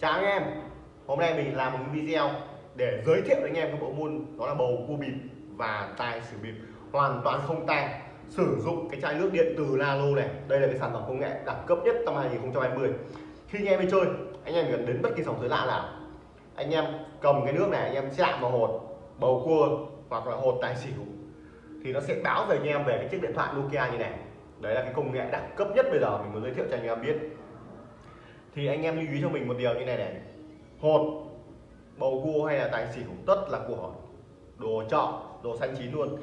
chào anh em. Hôm nay mình làm một video để giới thiệu với anh em cái bộ môn đó là bầu cua bịp và tài xỉu bịp. Hoàn toàn không tang. Sử dụng cái chai nước điện từ Lalo này. Đây là cái sản phẩm công nghệ đẳng cấp nhất năm 2020 khi anh em đi chơi, anh em cần đến bất kỳ sòng sới lạ nào. Anh em cầm cái nước này, anh em chạm vào hột, bầu cua hoặc là hột tài xỉu thì nó sẽ báo về anh em về cái chiếc điện thoại Nokia như này. Đấy là cái công nghệ đẳng cấp nhất bây giờ mình muốn giới thiệu cho anh em biết thì anh em lưu ý cho mình một điều như này này. Hột bầu cua hay là tài xỉu tất là của đồ trọ đồ xanh chín luôn.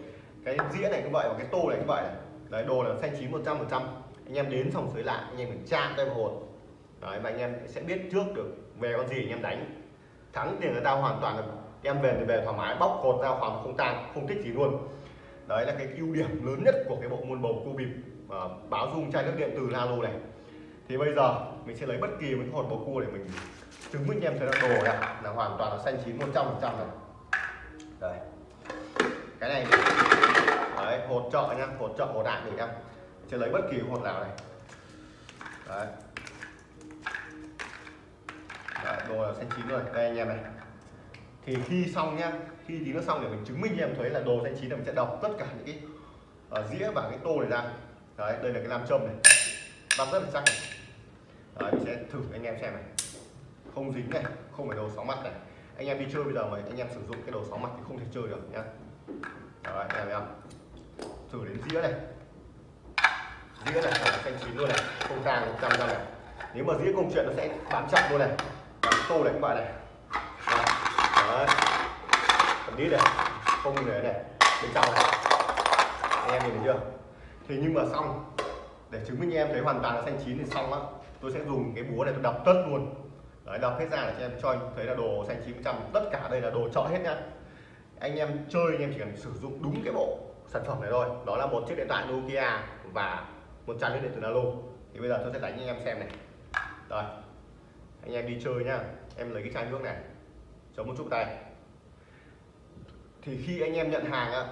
Cái dĩa này cũng vậy và cái tô này cũng vậy đấy đồ là xanh chín 100 phần trăm. Anh em đến xong sới lại anh em phải chạm tay vào hột. Đấy và anh em sẽ biết trước được về con gì anh em đánh. Thắng thì người ta hoàn toàn là em về thì về thoải mái bóc hột ra hoàn không tan, không thích gì luôn. Đấy là cái ưu điểm lớn nhất của cái bộ môn bầu cua bịp uh, báo dung chai nước điện từ Lalo này thì bây giờ mình sẽ lấy bất kỳ một hột bầu cua để mình chứng minh em thấy là đồ này là hoàn toàn là xanh chín 100 phần trăm này đây. Cái này đấy hột trợ nhá hột trợ hột đạn mình em sẽ lấy bất kỳ hột nào này. Đấy. Đấy, đồ là xanh chín rồi. Đây anh em này. Thì khi xong nhá khi tí nó xong để mình chứng minh cho em thấy là đồ xanh chín là mình sẽ đọc tất cả những cái uh, dĩa và cái tô này ra. Đấy đây là cái nam châm này. Đọc rất là chắc này đấy, mình sẽ thử anh em xem này. Không dính này, không phải đồ sáu mặt này. Anh em đi chơi bây giờ mà anh em sử dụng cái đồ sáu mặt thì không thể chơi được, nhá. Đấy, anh em thấy không? Thử đến dĩa này. Dĩa này phải xanh chín luôn này. Không tang một trăm trăm này. Nếu mà dĩa công chuyện nó sẽ bám chặt luôn này. Bám tô này, các bạn này. Đấy. Còn đi này, không để này. Bên trong này anh em nhìn thấy chưa? Thì nhưng mà xong. Để chứng minh em thấy hoàn toàn là xanh chín thì xong á tôi sẽ dùng cái búa này tôi đập tất luôn. Đấy đập hết ra để cho em, cho anh thấy là đồ xanh chín trăm, tất cả đây là đồ chợ hết nhá. Anh em chơi, anh em chỉ cần sử dụng đúng cái bộ sản phẩm này thôi. Đó là một chiếc điện thoại Nokia và một chai nước điện tử Nalo thì bây giờ tôi sẽ đánh anh em xem này. Rồi, anh em đi chơi nhá. Em lấy cái chai nước này, chống một chút tay thì khi anh em nhận hàng á,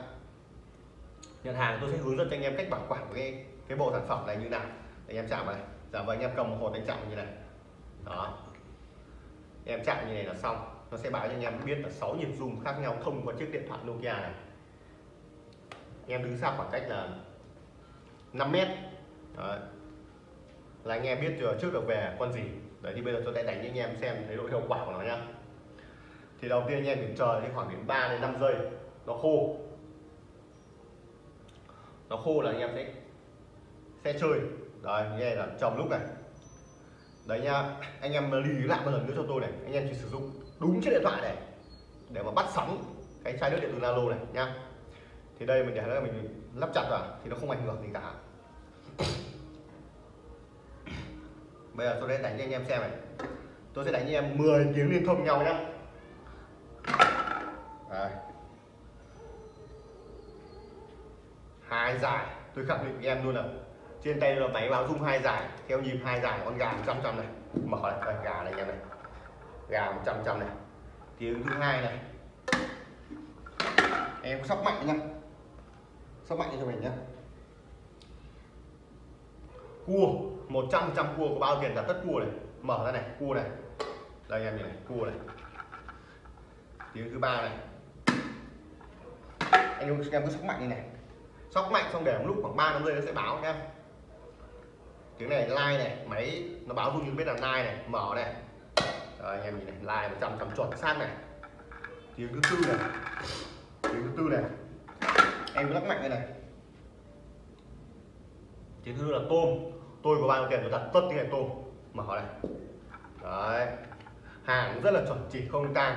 nhận hàng tôi sẽ hướng dẫn cho anh em cách bảo quản cái cái bộ sản phẩm này như nào. Anh em chạm vào này giả vờ anh em cầm một hột anh chạm như này. Đó. Em chạm như này là xong. Nó sẽ báo cho anh em biết là 6 nhịp rung khác nhau thông qua chiếc điện thoại Nokia này. Em đứng xa khoảng cách là 5 mét. Đấy. là anh em biết chưa, trước được về, con gì? Đấy, thì bây giờ tôi sẽ đánh cho anh em xem thấy độ hiệu quả của nó nhá. Thì đầu tiên anh em phải chờ thì khoảng đến 3 đến 5 giây, nó khô. Nó khô là anh em sẽ sẽ chơi đấy, nghe là trong lúc này. Đấy nha, anh em lưu ý lại một lần nữa cho tôi này. Anh em chỉ sử dụng đúng chiếc điện thoại này để mà bắt sóng cái chai nước điện từ Nalo này nha. Thì đây mình để là mình lắp chặt vào, thì nó không ảnh hưởng gì cả. Bây giờ tôi sẽ đánh cho anh em xem này. Tôi sẽ đánh cho anh em 10 tiếng liên thông nhau nhá. Đây. hai giải, tôi khẳng định với em luôn là trên tay là máy báo rung hai giải theo nhịp hai giải con gà 100 trăm này. Mở này con gà này anh em này gà 100 trăm này. Tiếng thứ hai này. Em sóc mạnh nha. Sóc mạnh cho mình nhá. Cua 100 trăm cua có bao tiền là tất cua này? Mở ra này, cua này. Đây em nhìn này, cua này. Tiếng thứ ba này. Anh em em cứ sóc mạnh như này. Sóc mạnh xong để một lúc khoảng 3 năm giây nó sẽ báo em tiếng này like này máy nó báo dung như biết là like này mở này. Đấy, anh em nhìn này like một trăm chuẩn xác này. Tiếng thứ tư này. Tiếng thứ tư này. Em cứ lắc mạnh đây này. Tiếng thứ là tôm. Tôi có bao nhiêu tiền tôi đặt tất tiếng này tôm. Mở này. Đấy. Hàng rất là chuẩn chỉ không tang.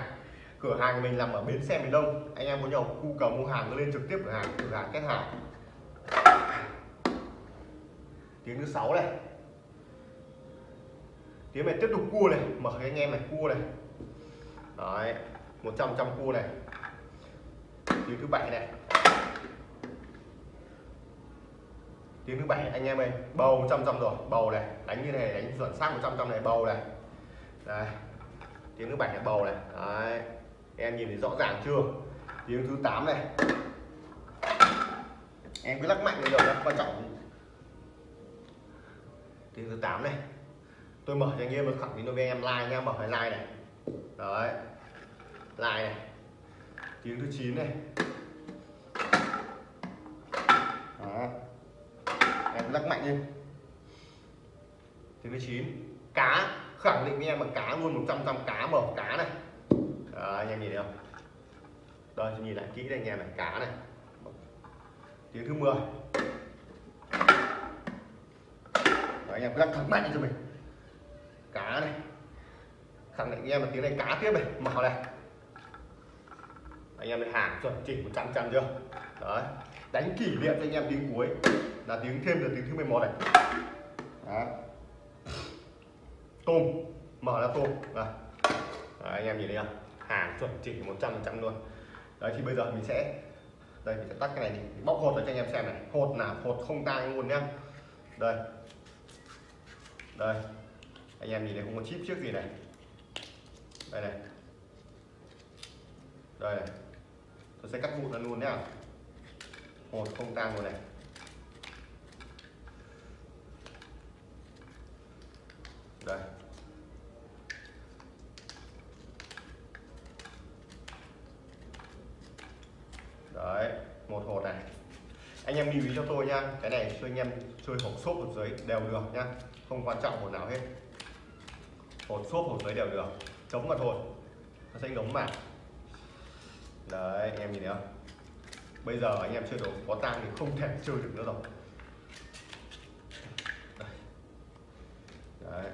Cửa hàng mình nằm ở bến xe miền đông. Anh em có nhiều khu cầu mua hàng cứ lên trực tiếp cửa hàng cửa hàng kết hàng tiếng thứ sáu này. Tiếng này tiếp tục cua này, mở cái anh em này cua này. Đấy, một trăm trăm cua này. Tiếng thứ bảy này. Tiếng thứ bảy, anh em ơi, bầu trăm trăm rồi, bầu này, đánh như này, đánh chuẩn xác một trăm trăm này, bầu này. Đấy tiếng thứ bảy là bầu này. Đấy, em nhìn thấy rõ ràng chưa? Tiếng thứ 8 này. Em cứ lắc mạnh lên rồi quan trọng tiếng thứ 8 này. Tôi mở cho anh em khẳng định với em like nha mở cái like này. Đấy. Like này. Tiếng thứ 9 này. Đó em lắc mạnh lên tiếng thứ 9 cá. Khẳng định với em là cá luôn 100 trăm cá mở cá này. Đấy, anh em nhìn thấy không? Đây nhìn lại kỹ đây anh em này cá này. Tiếng thứ 10 anh em lắc thật mạnh cho mình. Cá này. Khẳng định em là tiếng này cá tiếp này mở này. Anh em hàng chuẩn chỉnh 100 trăm chưa? Đấy đánh kỷ niệm cho anh em tiếng cuối. Là tiếng thêm được tiếng thứ 11 này. Đó. tôm. Mở ra tôm. Đấy. Đấy, anh em nhìn thấy không? Hàng chuẩn chỉnh 100 trăm luôn. Đấy thì bây giờ mình sẽ đây mình sẽ tắt cái này đi. Mình bóc hột cho anh em xem này. Hột là hột không tang luôn nhá. Đây đây. Anh em nhìn thấy không có chip trước gì này. Đây này. Đây này. Tôi sẽ cắt vụn nó luôn nhá. Hột không tang luôn này. Đây đấy một hột này anh em lưu ý cho tôi nha. Cái này cho anh em chơi hộp xốp hộp giấy đều được nha. Không quan trọng hộp nào hết. Hột xốp hột giấy đều được. Chống mà thôi. Nó sẽ ngấm mà. Đấy, anh em nhìn thấy không? Bây giờ anh em chơi đồ có tang thì không thể chơi được nữa rồi. Đấy.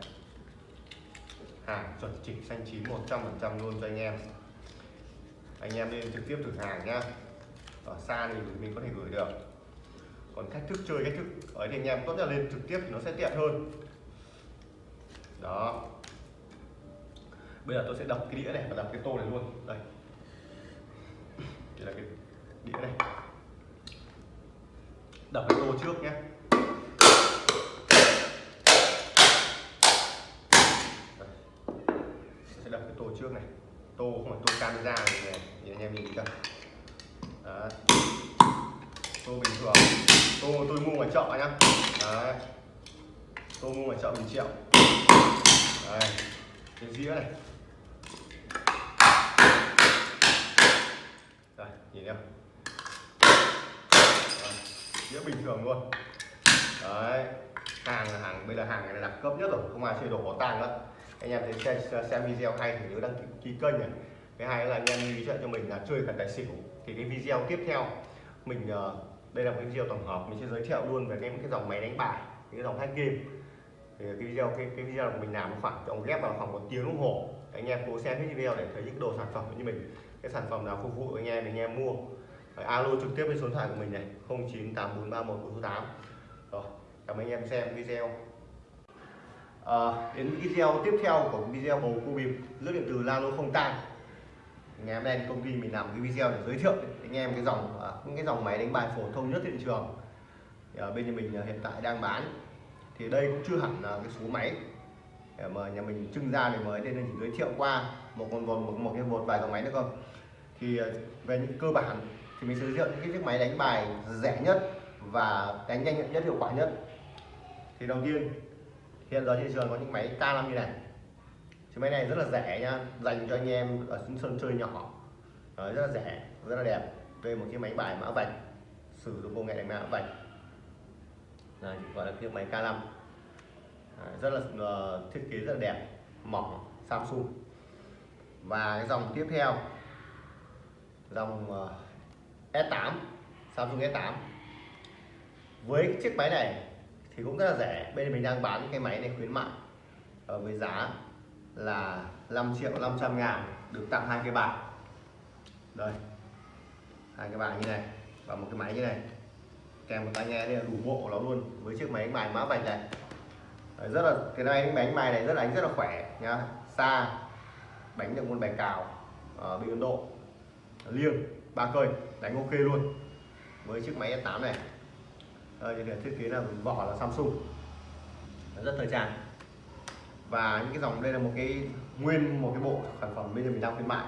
Hàng chuẩn chỉ xanh chín 100 phần trăm luôn cho anh em. Anh em nên trực tiếp thử hàng nhá. Ở xa thì mình có thể gửi được còn cách thức chơi, cách thức ấy thì anh em tốt nhất là lên trực tiếp thì nó sẽ tiện hơn. Đó. Bây giờ tôi sẽ đập cái đĩa này và đập cái tô này luôn. Đây. Đây là cái đĩa này. Đập cái tô trước nhé. Sẽ đập cái tô trước này. Tô không phải tô camera này nhìn anh em nhìn chưa? Đó tô bình thường. Tô tôi mua ngoài chợ nhá. Đấy. tô mua ngoài chợ một triệu. Đây. cái dĩa này. Đây nhìn thấy dĩa bình thường luôn. Đấy. Hàng là hàng bây giờ hàng này là đặc cấp nhất rồi. Không ai chơi đồ có tang nữa anh em thấy xem, xem video hay thì nhớ đăng ký, ký kênh này. Cái hai là anh em lưu ý cho mình là chơi cả tài xỉu. Thì cái video tiếp theo mình ờ, đây là một cái video tổng hợp mình sẽ giới thiệu luôn về cái cái dòng máy đánh bài cái dòng hack game. Thì cái video cái, cái video của mình làm khoảng trong ghép vào khoảng một tiếng đồng hồ. Anh em cố xem cái video để thấy những đồ sản phẩm như mình cái sản phẩm nào phục vụ anh em anh em mua. Rồi, alo trực tiếp với số điện thoại của mình này 098431 rồi cảm ơn anh em xem video. À, đến video tiếp theo của video bầu cua bịp nước điện từ Lalo không tan ngày hôm nay công ty mình làm cái video để giới thiệu anh em cái dòng à, những cái dòng máy đánh bài phổ thông nhất thị trường. Thì ở bên nhà mình à, hiện tại đang bán. Thì đây cũng chưa hẳn là cái số máy để mà nhà mình trưng ra để mới nên chỉ giới thiệu qua một con một, một, một cái một vài dòng máy nữa không thì à, về những cơ bản thì mình sẽ giới thiệu những cái chiếc máy đánh bài rẻ nhất và đánh nhanh nhất hiệu quả nhất. Thì đầu tiên hiện giờ thị trường có những máy K5 như này chiếc máy này rất là rẻ nhá dành cho anh em ở sân chơi nhỏ. Đấy, rất là rẻ rất là đẹp. Đây một chiếc máy bài mã vạch. Sử dụng công nghệ đánh mã vạch. Đây, gọi là chiếc máy K5 Đấy, rất là uh, thiết kế rất là đẹp. Mỏng Samsung. Và cái dòng tiếp theo dòng ờ, uh, S8 Samsung S8 với chiếc máy này thì cũng rất là rẻ. Bên mình đang bán cái máy này khuyến mại ở với giá là 5 triệu 500 ngàn được tặng hai cái bài đây hai cái bài như này và một cái máy như này. Kèm một tai nghe đây là đủ bộ nó luôn với chiếc máy đánh bài mã vạch này. Đấy, rất là cái này đánh đánh bài này rất là đánh rất là khỏe nhá. Xa đánh được môn bài cào ờ, ở bên Ấn Độ. Liêng ba cây đánh ok luôn. Với chiếc máy S8 này. Đây thì thiết kế là vỏ là Samsung. Rất thời trang và những cái dòng đây là một cái nguyên một cái bộ sản phẩm bây giờ mình đang khuyến mại.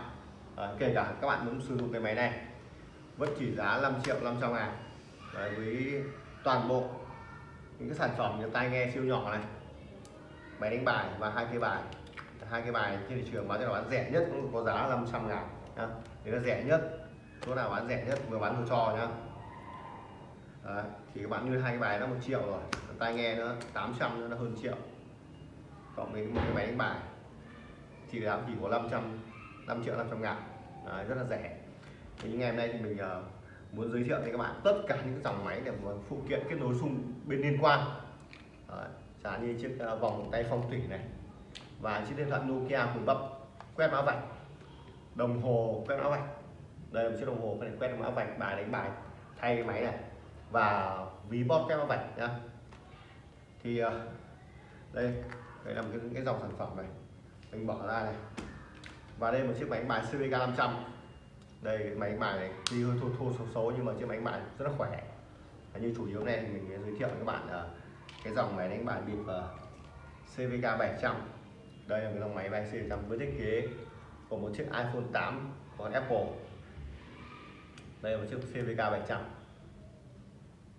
À, kể cả các bạn muốn sử dụng cái máy này vẫn chỉ giá 5 triệu 500 ngàn. Đấy, với toàn bộ những cái sản phẩm như tai nghe siêu nhỏ này máy đánh bài và hai cái bài. Hai cái bài trên thị trường bán cho là bán rẻ nhất cũng có giá 500 ngàn nhá. Đấy là rẻ nhất chỗ nào bán rẻ nhất vừa bán vừa cho nhá. Đấy, thì các bạn như hai cái bài nó một triệu rồi tai nghe nó 800 nữa nó hơn triệu cộng với một cái máy đánh bài. Thì giá chỉ có 500 5 triệu 500 ngàn. Đấy, rất là rẻ. Thì ngày hôm nay thì mình uh, muốn giới thiệu với các bạn tất cả những dòng máy để một phụ kiện kết nối xung bên liên quan. Đấy, chẳng như chiếc uh, vòng tay phong thủy này và chiếc điện thoại Nokia cùng bắp quét mã vạch. Đồng hồ quét mã vạch. Đây là một chiếc đồng hồ có thể quét mã vạch bài đánh bài thay cái máy này và ví bóp quét mã vạch nhá. Thì uh, đây đây là một cái, cái dòng sản phẩm này. Mình bỏ ra này. Và đây một chiếc máy bài CVK 500 đây cái máy bài này tuy hơi thô thô xấu xấu nhưng mà chiếc máy bài rất là khỏe. Và như chủ yếu này thì mình giới thiệu với các bạn là cái dòng máy đánh bài bịp ờ, CVK 700 đây là cái dòng máy bài C100 với thiết kế của một chiếc iPhone 8 của Apple. Đây là một chiếc CVK 700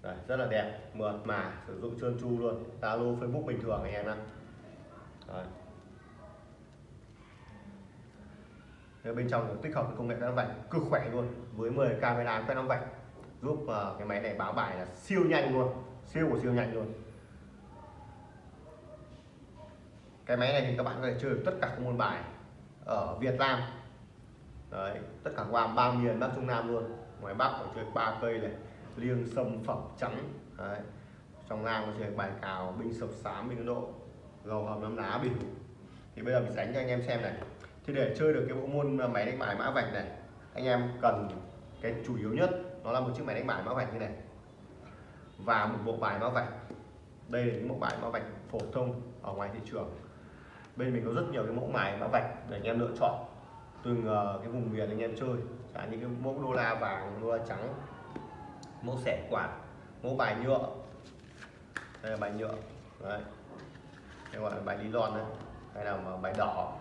Đấy, rất là đẹp mượt mà sử dụng trơn tru luôn. Zalo Facebook bình thường anh em thế bên trong tích hợp công nghệ quét vạch cực khỏe luôn với 10 camera quét năm vạch giúp uh, cái máy này báo bài là siêu nhanh luôn siêu của siêu nhanh luôn. Cái máy này thì các bạn có thể chơi được tất cả các môn bài ở Việt Nam. Đấy tất cả qua ba miền Bắc Trung Nam luôn ngoài Bắc có chơi ba cây này liêng sâm phẩm trắng đấy. trong Nam có chơi bài cào binh sập sám binh độ gầu hầm nắm lá bịp thì bây giờ mình đánh cho anh em xem này. Thì để chơi được cái bộ môn máy đánh bài mã vạch này, anh em cần cái chủ yếu nhất nó là một chiếc máy đánh bài mã vạch như này. Và một bộ bài mã vạch. Đây là những bộ bài mã vạch phổ thông ở ngoài thị trường. Bên mình có rất nhiều cái mẫu bài mã vạch để anh em lựa chọn từng ờ, cái vùng miền anh em chơi. Cả những cái mẫu đô la vàng, đô la trắng, mẫu xẻ quạt, mẫu bài nhựa. Đây là bài nhựa. Đấy gọi là bài nylon đấy hay là bài đỏ.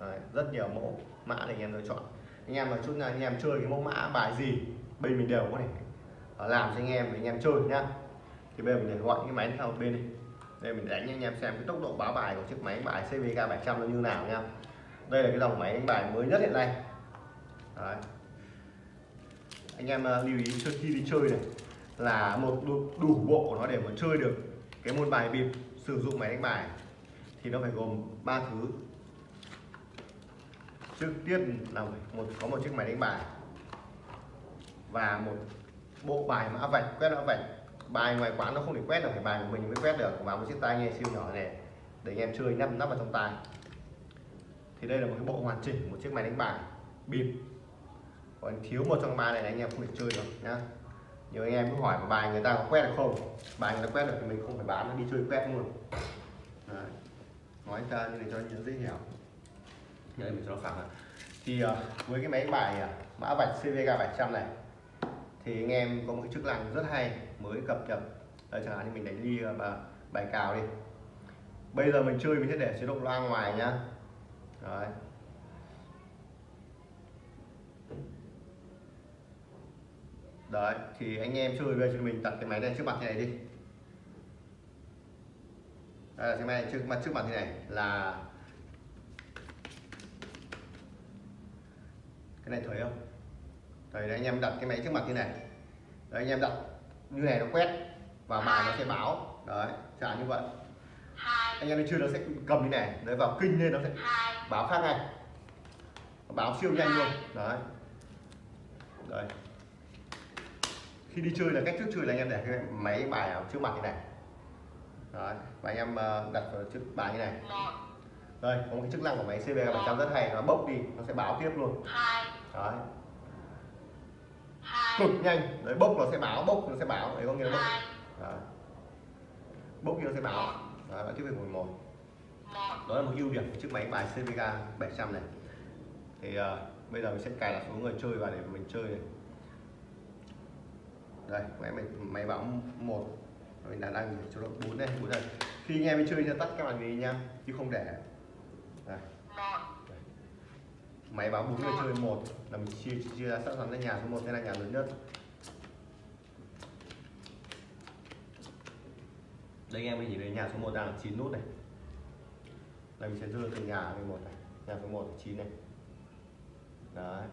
Đấy. rất nhiều mẫu mã để anh em lựa chọn. Anh em mà chút nào anh em chơi cái mẫu mã bài gì bên mình đều có thể ờ, làm cho anh em để anh em chơi nhá. Thì bây giờ mình để gọi cái máy sang một bên đi. Đây mình đánh anh em xem cái tốc độ báo bài của chiếc máy bài CVK 700 nó như nào nha đây là cái dòng máy đánh bài mới nhất hiện nay. Đấy. anh em uh, lưu ý trước khi đi chơi này là một đủ, đủ bộ của nó để mà chơi được cái môn bài bịp sử dụng máy đánh bài thì nó phải gồm ba thứ. Trước tiên là một, có một chiếc máy đánh bài và một bộ bài mã vạch, quét mã vạch. Bài ngoài quán nó không thể quét được, phải bài của mình mới quét được. Và một chiếc tai nghe siêu nhỏ này để anh em chơi nắp nắp vào trong tai. Thì đây là một cái bộ hoàn chỉnh, một chiếc máy đánh bài bịp. Còn thiếu một trong ba này anh em không thể chơi được, nhá nhiều anh em cứ hỏi mà bài người ta có quét được không? Bài người ta quét được thì mình không phải bán nó đi chơi quét luôn. Đấy. nói ra như này cho anh dễ hiểu. Đây mình cho nó phẳng thì uh, với cái máy bài uh, mã vạch CVK 700 này thì anh em có một cái chức năng rất hay mới cập nhật. Đây chẳng hạn như mình đánh đi ờ, và bài cào đi. Bây giờ mình chơi mình sẽ để chế độ loa ngoài nhá. Đấy. Đấy, thì anh em chơi bây giờ mình đặt cái máy này trước mặt thế này đi. Đây là cái máy này trước mặt trước mặt thế này là cái này thấy không? Đấy anh em đặt cái máy trước mặt như này. Đấy anh em đặt như này nó quét và bài nó sẽ báo. Đấy trả như vậy. Anh em chưa nó sẽ cầm như này đấy vào kinh lên nó sẽ báo khác ngay. Báo siêu nhanh luôn. Đấy. Đấy khi đi chơi là cách trước chơi là anh em để cái máy bài ở trước mặt như này. Đấy và anh em ờ, đặt vào trước bài như này. Đây có một cái chức năng của máy CB 700 rất hay nó bốc đi nó sẽ báo tiếp luôn. Đấy. Cực nhanh. Đấy bốc nó sẽ báo bốc nó sẽ báo. Đấy có nghĩa là bốc. Đấy. bốc nó sẽ báo. Đấy, bạn tiếp về một đó là một ưu điểm của chiếc máy bài CVK 700 này. Thì uh, bây giờ mình sẽ cài đặt số người chơi vào để mình chơi này đây, máy mình, máy báo một. Mình đã đang cho nó bốn đây bốn đây. Khi anh em chơi thì tắt các bạn đi nha, chứ không để. Đây. Máy báo bốn người chơi một, là mình chia chia ra sẵn sàng ra nhà số một, đây là nhà lớn nhất. Đây, anh em mình nhìn thấy nhà số 1 đang là 9 nút này. Đây, mình sẽ đưa từ nhà lên một này. Nhà số 1 9 này. Đấy.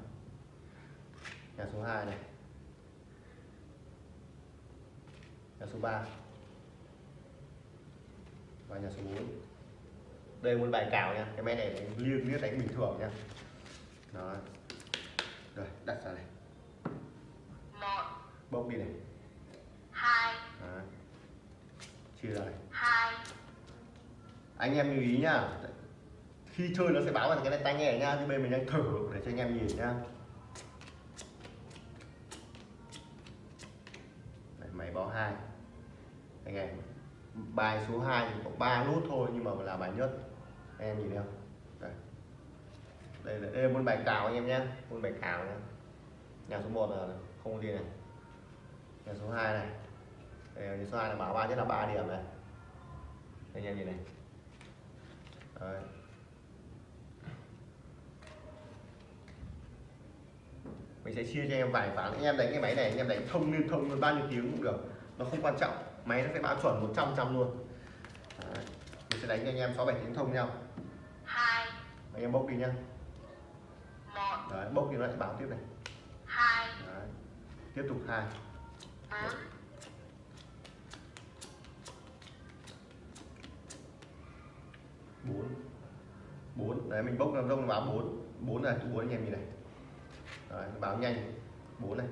Nhà số 2 này. Nhà số 3 và nhà số 4 đây một bài cào nha. Cái máy này liêng liếc đánh bình thường nha. Đó. Rồi đặt ra này. Một. Bốc đi này. Hai. Đó. chia ra này. Hai. Anh em lưu ý nhá khi chơi nó sẽ báo vào cái này tai nghe nhá chứ bên mình đang thử để cho anh em nhìn nhá Đấy, máy báo hai anh em bài số 2 thì có 3 nút thôi nhưng mà là bài nhất. Anh em nhìn thấy không? Đây. Đây là, đây là môn bài cào anh em nhé môn bài cào nhé. Nhà số 1 là không có gì này. Nhà số 2 này. Đây, nhà số 2 là báo ba nhất là 3 điểm này. Anh em nhìn này. Đấy. mình sẽ chia cho em vài ván. Anh em đánh cái máy này anh em đánh thông liên thông bao nhiêu tiếng cũng được. Nó không quan trọng máy nó sẽ báo chuẩn 100 trăm luôn. Đấy. mình sẽ đánh cho anh em 6 7 tiếng thông nhau. Hai. Anh em bốc đi nhá. Một. Đấy, bốc thì nó lại báo tiếp này. Hai. Đấy. tiếp tục hai. Bốn. Bốn. Bốn. Đấy mình bốc làm rông báo bốn. Bốn này bốn anh em nhìn này. Đấy, báo nhanh. Bốn này.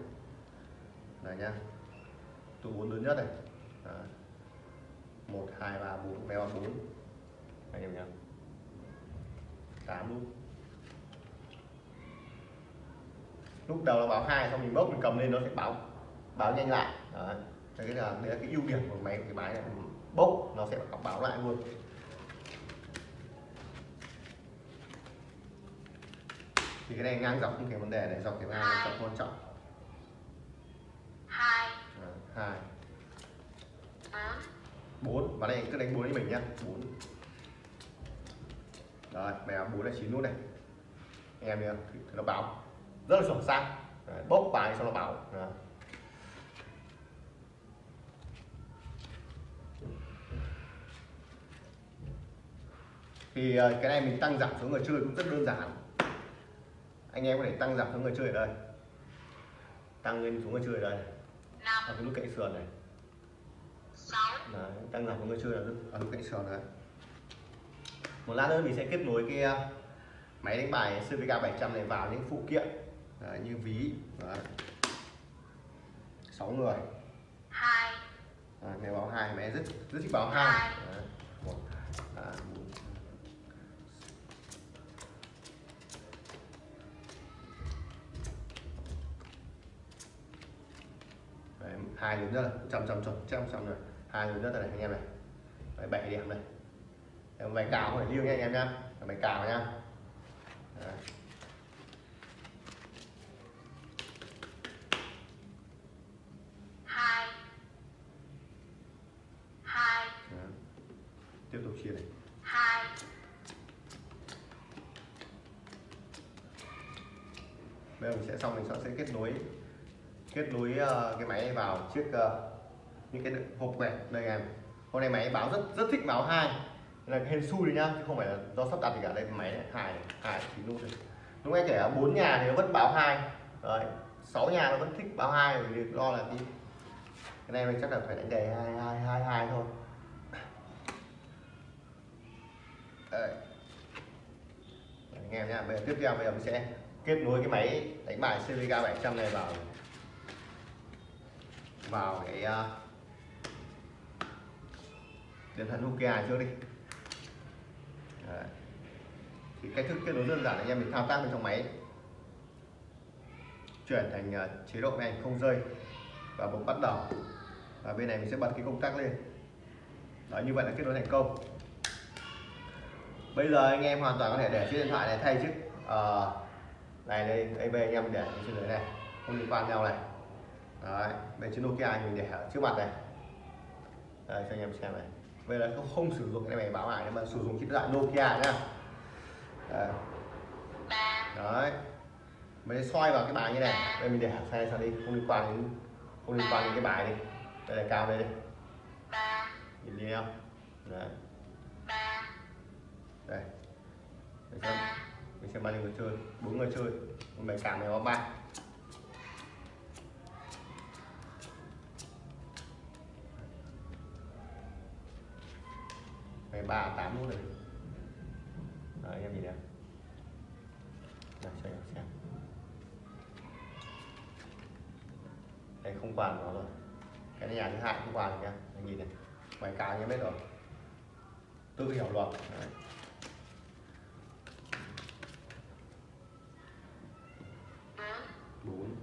Này nhá. Tụ bốn lớn nhất này. Một hai ba bốn béo bốn. Anh em nhá. Tám. Lúc lúc đầu là báo hai xong mình bốc mình cầm lên nó sẽ báo báo nhanh lại. Đấy. Thế cái là đấy là cái ưu điểm của máy cái máy này. Bốc nó sẽ báo lại luôn. Thì cái này ngang dọc không thành vấn đề này dọc cái hai là quan trọng. Hai. Đấy, hai bốn. Và đây cứ đánh bốn với mình nhá. Bốn. Rồi mẹ bốn là chín nút này. Anh em nhá thì nó báo. Rất là chuẩn xác Đấy, bốc bài xong nó báo. Đấy. thì ờ, cái này mình tăng giảm số người chơi cũng rất đơn giản. Anh em có thể tăng giảm số người chơi ở đây. Tăng lên số người chơi ở đây. Ở cái nút cạnh sườn này. Đấy, tăng giảm số người chơi ở nút cạnh sườn đấy. Một lát nữa mình sẽ kết nối cái uh, máy đánh bài CVK 700 này vào những phụ kiện đấy, như ví. Đấy. 6 người. Hai. À, máy báo hai máy rất rất thích báo hai. Đấy, một à, bốn Đấy, hai lớn nhất là trăm trăm trăm trăm trăm rồi hai lớn nhất là này anh em này Đấy, bảy điểm này. Đấy, bài cào không phải liêu nha anh em nhá bài cào nhá Đấy. hai. Hai. Tiếp tục chia này. Hai. Bây giờ mình sẽ xong mình sẽ kết nối kết nối ờ, cái máy vào chiếc những cái hộp này đây em hôm nay máy báo rất rất thích báo hai. Là cái hên xui đấy nhá chứ không phải là do sắp đặt gì cả. Đây máy này hài hài hai nút này lúc nãy kể ở bốn nhà thì nó vẫn báo hai. Đấy sáu nhà nó vẫn thích báo hai vì lo là cái cái này mình chắc là phải đánh đề hai hai hai hai thôi. Đấy. Anh em nhá bây giờ tiếp theo bây giờ mình sẽ kết nối cái máy đánh bài CVK 700 này vào. Vào cái uh, điện thoại Nokia trước đi. Đấy. thì cách thức kết nối đơn giản là anh em mình thao tác bên trong máy. Chuyển thành ờ, chế độ này không rơi và bấm bắt đầu. Và bên này mình sẽ bật cái công tắc lên. Đó như vậy là kết nối thành công. Bây giờ anh em hoàn toàn có thể để chiếc điện thoại này thay chiếc ờ, này đây. Đây bên anh em để trên dưới này không liên quan nhau này. Đấy bên chiếc Nokia mình để ở trước mặt này. Đây cho anh em xem này bây giờ không, không sử dụng cái này báo lại mà sử dụng chiếc loại Nokia nhá. Đấy, mình xoay vào cái bài như này. Đây mình để xe sang đi. Không liên quan đến không liên quan đến cái bài đi. Đây là cao đây đi. Nhìn đi không đấy. Đây. Mình xem. Mình xem bao nhiêu người chơi. Bốn người chơi. Một bài cảm này có ba. Ngày ba tám nút rồi Đấy, anh em nhìn này. Đây, cho anh em xem. Đây không quản nó rồi. Cái này nhà thứ hai không quản nha Anh nhìn này. Bài cá anh em biết rồi. Tự hiểu luật. Đấy. bốn.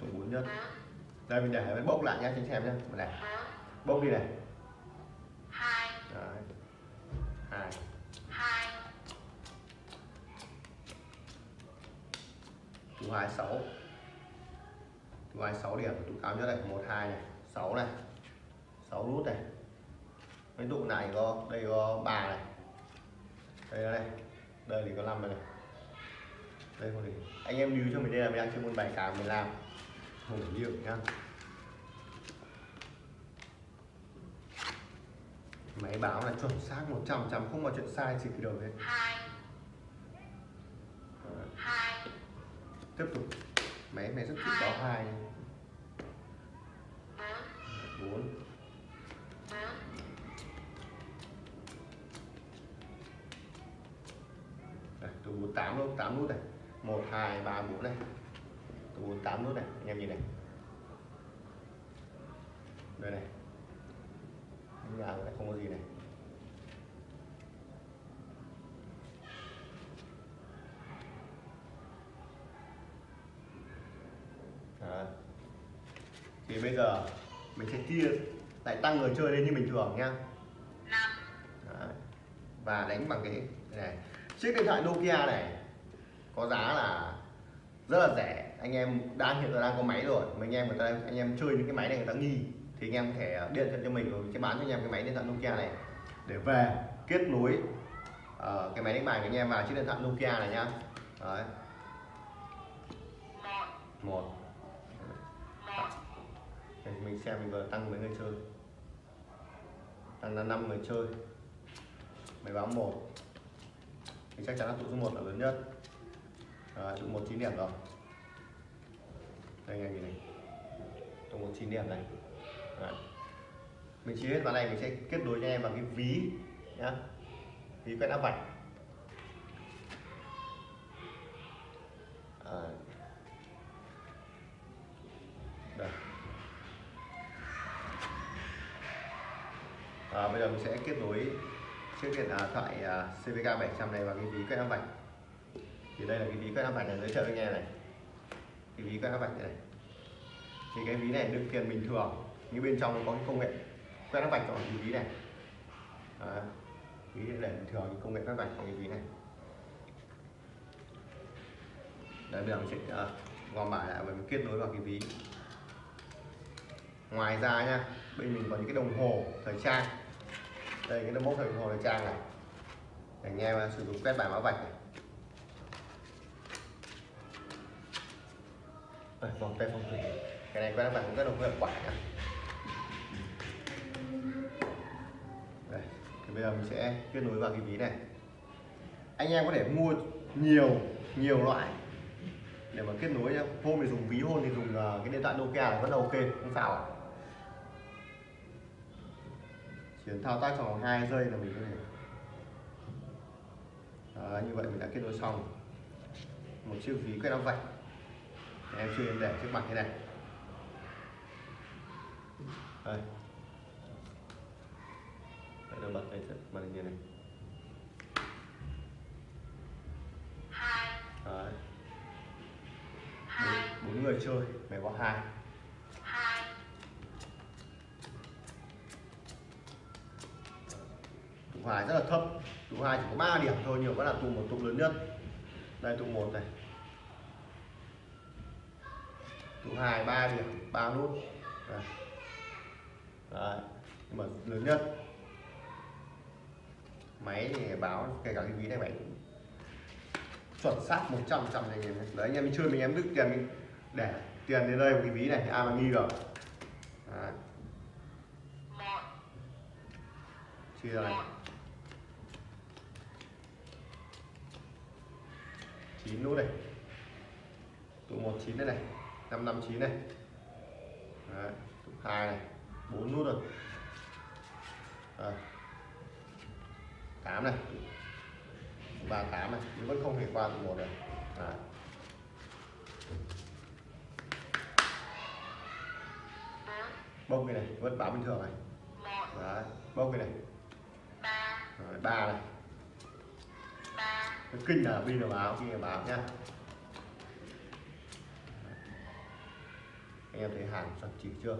Tổng bốn nhất đây mình để bốc lại cho anh xem nhá mình này bốn bốc đi này tụ sáu tụ hai sáu điểm tụ cao nhất này một hai này sáu này sáu nút này. Cái tụ này có đây có ba này. Đây đây đây thì có năm này đây có gì? Anh em lưu cho mình đây là mình đang chơi môn bài cá mình làm. Không phải nhiều nhá. Máy báo là chuẩn xác 100 trăm không có chuyện sai gì cái đầu hết hai. Đấy. hai tiếp tục. Máy này rất thích báo hai. Bốn bốn. Bốn Đây, tụ 48 nút 8 nút này 1 2 3 4 này tụ 48 nút này anh em nhìn này. Đây này. Nhà lại không có gì này Đấy. thì bây giờ mình sẽ chia lại tăng người chơi lên như bình thường Đấy. và đánh bằng cái này. Chiếc điện thoại Nokia này có giá là rất là rẻ. Anh em đang hiện giờ đang có máy rồi. Mà anh em người ta anh em chơi những cái máy này người ta nghi thì anh em có thể điện thoại cho mình rồi sẽ bán cho anh em cái máy điện thoại Nokia này. Để về kết nối ờ, cái máy đánh bài của anh em vào chiếc điện thoại Nokia này nhá đấy. Một đây, mình xem mình vừa tăng mấy người chơi. Tăng là 5 người chơi. Máy báo một. Thì chắc chắn là tụ số 1 là lớn nhất. Đấy, tụ một chín điểm rồi. Đây anh em nhìn này. Tụ một chín điểm này. Đấy. mình chia hết ván này mình sẽ kết nối cho em bằng cái ví nhá. Ví quét áp vạch. Đấy. À, bây giờ mình sẽ kết nối chiếc điện à, thoại à, CVK 700 này vào cái ví quét áp vạch thì đây là cái ví quét áp vạch này giới thiệu với anh em này. Cái ví quét áp vạch này, này thì cái ví này đựng tiền bình thường nhưng bên trong nó có cái công nghệ quét áp vạch của cái ví này. À, ví để bình thường cái công nghệ quét vạch của cái ví này. Đấy bây giờ mình sẽ uh, gom bài lại và mình kết nối vào cái ví. Ngoài ra nha bên mình có những cái đồng hồ thời trang đây cái mốc hình hồ thời trang này. Để anh em sử dụng quét bài mã vạch này. Đây, vòng tay phong thủy cái này quét bài cũng rất là hiệu quả nhá. Đây thì bây giờ mình sẽ kết nối vào cái ví này. Anh em có thể mua nhiều nhiều loại. Để mà kết nối nhá. Hôm thì dùng ví hôm thì dùng ờ, cái điện thoại Nokia là vẫn là ok không sao cần thao tác trong vòng 2 giây là mình có thể Đó, như vậy mình đã kết nối xong. Một chiếc ví quét áo vạch. Em chưa em để trước mặt thế này. Đây. Đấy, tôi bật đây màn hình như này. Hai. Đấy. bốn, người chơi mày có hai hoài rất là thấp. Tụ hai chỉ có 3 điểm thôi, nhiều vẫn là tụ một, tụ lớn nhất. Đây, tụ một này. Tụ hai, ba điểm, ba nút. Đây. Đấy. nhưng mà lớn nhất. Máy thì báo, kể cả cái ví này máy chuẩn xác 100 trăm này đấy, anh em chơi mình, em đứt tiền mình để tiền đến đây một cái ví này thì ai mà nghi rồi đấy. chia này. Chín nút này tụ một chín đây này năm năm chín này. Đấy, tụ hai này bốn nút rồi. Đấy. 8 này. Ba tám này nhưng vẫn không thể qua tụ một được Đấy. bốn bông cái này vẫn báo bình thường này. Đấy. bông cái này. Ba này cái kinh là pin là báo kinh là báo nhá anh em thấy hàng chuẩn chỉ chưa?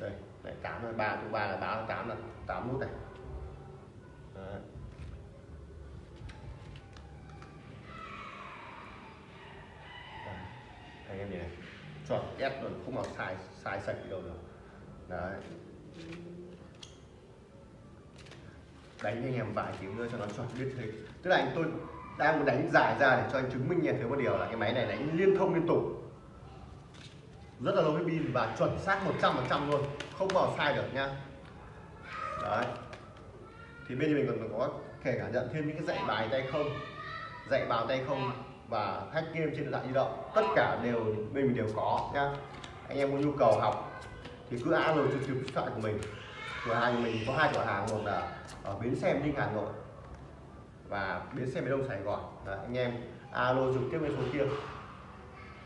Đây, này, tám là ba, thứ ba là báo, tám là tám nút này. Đấy. Anh em nhìn này. Chuẩn, ép luôn, không mà sai sai sạch gì đâu được. Đấy đánh anh em vài tiếng nữa cho nó chuẩn biết thế tức là anh tôi đang muốn đánh giải ra để cho anh chứng minh nhận thấy một điều là cái máy này đánh liên thông liên tục. Rất là lâu cái pin và chuẩn xác 100% luôn, không bao sai được nha. đấy. Thì bên mình còn có thể cả nhận thêm những cái dạy bài tay không, dạy bào tay không và hack game trên điện thoại di động. Tất cả đều bên mình đều có nha. anh em có nhu cầu học thì cứ alo trực tiếp điện thoại của mình cửa hàng mình có hai cửa hàng một là ở bến xe Ninh Hà Nội và bến xe miền Đông Sài Gòn. Đấy, anh em alo trực tiếp với số kia.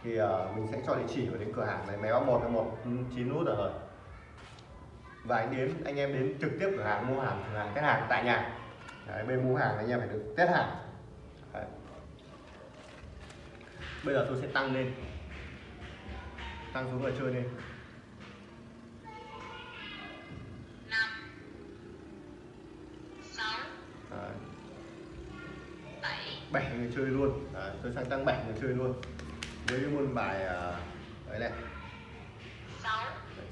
Thì uh, mình sẽ cho địa chỉ của đến cửa hàng này máy báo một một chín nút ở rồi. Và anh đến anh em đến trực tiếp cửa hàng mua hàng cửa hàng test hàng tại nhà. Đấy, bên mua hàng anh em phải được test hàng. Đấy. bây giờ tôi sẽ tăng lên. Tăng xuống người chơi lên. Bảy người chơi luôn. Đấy, tôi sang tăng bảy người chơi luôn. Với cái môn bài à, đấy này.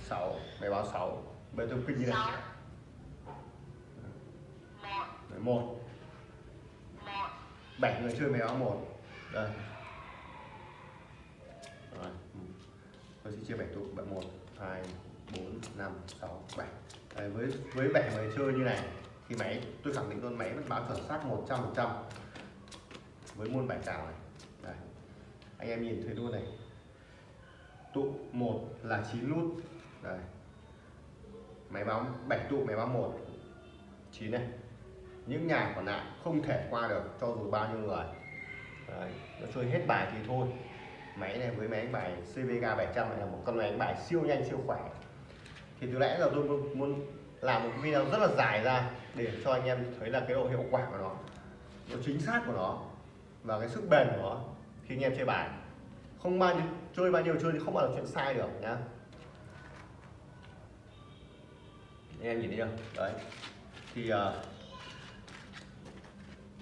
Sáu. Bài báo sáu. Bây giờ tôi kinh như này. Đấy, một. Bảy người chơi bài báo một. Đây. Rồi. tôi sẽ chia bảy tụ bảy một hai bốn năm sáu bảy. Đấy, với với bảy người chơi như này thì máy tôi khẳng định luôn máy vẫn báo chuẩn xác 100 phần trăm với môn bài cào này. Đây. anh em nhìn thấy luôn này. Tụ một là 9 nút đây. Máy báo 7 tụ máy báo một. 9 này. Những nhà còn lại không thể qua được cho dù bao nhiêu người. Đấy, nó chơi hết bài thì thôi. Máy này với máy đánh bài CVK 700 này là một con máy đánh bài siêu nhanh siêu khỏe. Thì từ nãy giờ tôi muốn làm một video rất là dài ra để cho anh em thấy là cái độ hiệu quả của nó độ chính xác của nó và cái sức bền của nó khi anh em chơi bài. Không bao nhiêu chơi bao nhiêu chơi thì không bao giờ chuyện sai được nhá. Anh em nhìn thấy chưa? Đấy. Thì uh,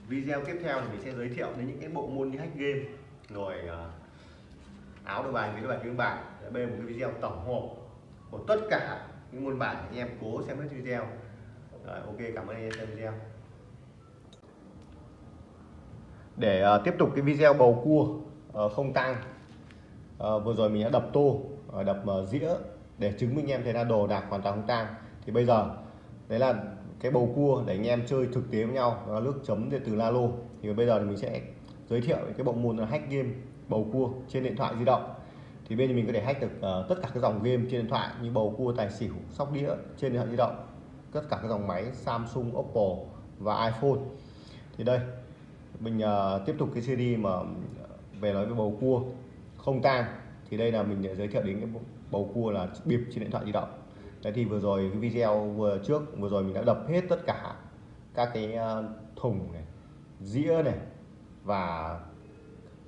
video tiếp theo thì mình sẽ giới thiệu đến những cái bộ môn như hack game rồi uh, áo đồ bài với đồ bài kiếm bài. Đây là một cái video tổng hợp của tất cả những môn bài anh em cố xem hết video. Rồi ok cảm ơn anh em xem video để uh, tiếp tục cái video bầu cua uh, không tăng uh, ờ, vừa rồi mình đã đập tô uh, đập uh, dĩa để chứng minh em thấy là đồ đạc hoàn toàn không tăng thì bây giờ đấy là cái bầu cua để anh em chơi thực tế với nhau đó là nước chấm từ Lalo. Thì bây giờ thì mình sẽ giới thiệu cái bộ môn là hack game bầu cua trên điện thoại di động. Thì bên mình có thể hack được uh, tất cả các dòng game trên điện thoại như bầu cua tài xỉu sóc đĩa trên điện thoại di động tất cả các dòng máy Samsung Oppo và iPhone. Thì đây mình uh, tiếp tục cái series mà về nói về bầu cua không tang thì đây là mình giới thiệu đến cái bầu cua là bịp trên điện thoại di động. Đấy thì vừa rồi cái video vừa trước vừa rồi mình đã đập hết tất cả các cái ờ, thùng này dĩa này và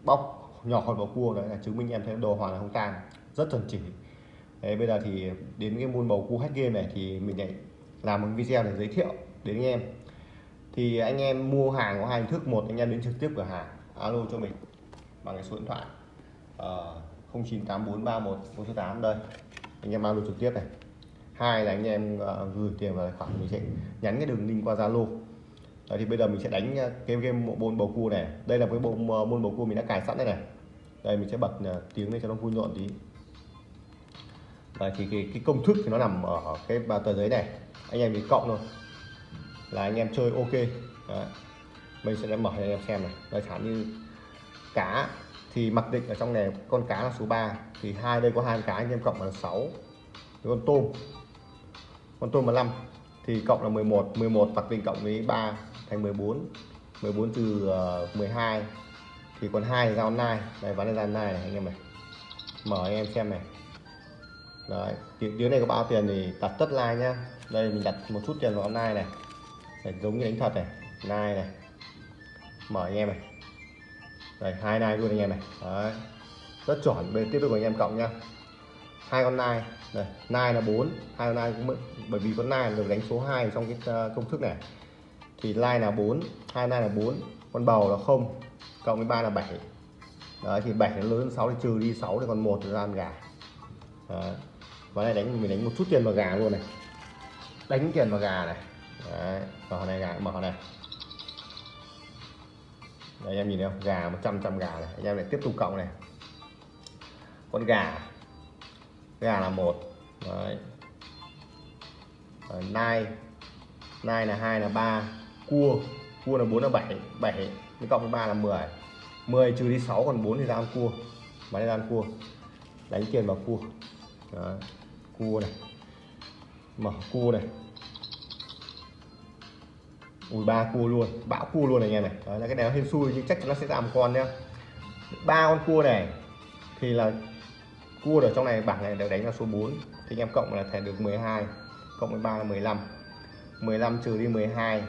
bóc nhỏ khỏi bầu cua đấy là chứng minh em thấy đồ hoàn là không tang rất chuẩn chỉ. Đấy, bây giờ thì đến cái môn bầu cua hack game này thì mình lại làm một video để giới thiệu đến anh em thì anh em mua hàng có hai hình thức. Một anh em đến trực tiếp cửa hàng alo cho mình bằng cái số điện thoại ờ, uh, 098431 đây anh em alo trực tiếp này. Hai là anh em uh, gửi tiền vào tài khoản mình sẽ nhắn cái đường link qua Zalo. Thì bây giờ mình sẽ đánh ờ, cái game bộ môn bầu cua này. Đây là cái bộ môn bầu cua mình đã cài sẵn đây này. Đây mình sẽ bật uh, tiếng lên cho nó vui nhộn tí. Đấy, thì cái, cái công thức thì nó nằm ở cái tờ giấy này. Anh em mình cộng thôi là anh em chơi ok. Đấy. mình sẽ mở cho anh em xem này. Đây chẳng như cá thì mặc định ở trong này con cá là số 3 thì hai đây có hai cá, anh em cộng là 6 con tôm con tôm là 5 thì cộng là 11 11 mặc định cộng với 3 thành 14 14 từ ờ, 12 thì còn hai ra online này ván này ra nai này, anh em này. Mở anh em xem này. Đấy tiếng này có bao tiền thì đặt tất like nhá. Đây, mình đặt một chút tiền vào online này để giống như đánh thật này, nai này, mở anh em này. Đây, hai nai luôn anh em này. Đấy. Rất chuẩn, bên tiếp tục anh em cộng nha hai con nai, đây, nai là 4 hai con nai cũng bởi vì con nai được đánh số 2 trong cái ờ, công thức này. Thì nai là 4 hai nai là 4 con bầu là không, cộng với ba là 7 đấy, thì 7 nó lớn hơn 6 thì trừ đi 6 thì còn một là ăn gà. Đấy. và này đánh, mình đánh một chút tiền vào gà luôn này. Đánh tiền vào gà này đấy. mở này gà mở này. Đấy, anh em nhìn thấy không? Gà 100 trăm gà này. Anh em lại tiếp tục cộng này. Con gà. Gà là một. Đấy. Rồi, nai. Nai là hai là ba. Cua. Cua là 4 là 7 7 với cộng với 3 là 10 10 trừ đi 6 còn 4 thì ra ăn cua. Bán ra ăn cua. Đánh tiền vào cua. Đấy. cua này. Mở cua này ui ba cua luôn. Bão cua luôn này anh em này. Đấy, là cái này hên xui nhưng chắc chắn nó sẽ ra một con nhá. Ba con cua này thì là cua ở trong này bảng này đều đánh là số 4 thì anh em cộng là thẻ được 12 cộng với 3 là 15 15 trừ đi 12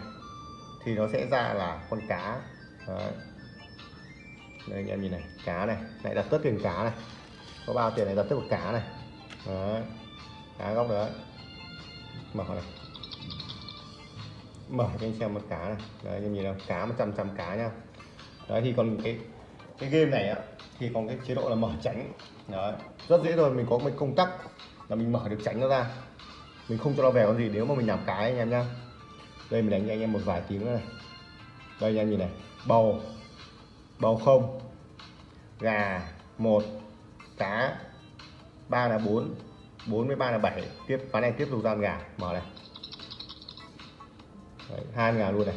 thì nó sẽ ra là con cá. Đấy. đây anh em nhìn này cá này. Lại đặt tất tiền cá này. Có bao tiền này đặt tất một cá này. Đấy. cá góc đấy mở này mở cho anh xem một cá này. Đấy anh em nhìn là cá 100 trăm cá nha đấy, thì còn cái cái game này á, thì còn cái chế độ là mở tránh đấy, rất dễ rồi mình có một công tắc là mình mở được tránh nó ra. Mình không cho nó về con gì, nếu mà mình làm cái anh em nhá. Đây, mình đánh cho anh em một vài tiếng nữa này. Đây, anh em nhìn này. Bầu. Bầu không. Gà một. Cá ba là bốn. Bốn với ba là bảy. Tiếp, ván này tiếp tục ra gà. Mở này. Đấy, hai con gà luôn này.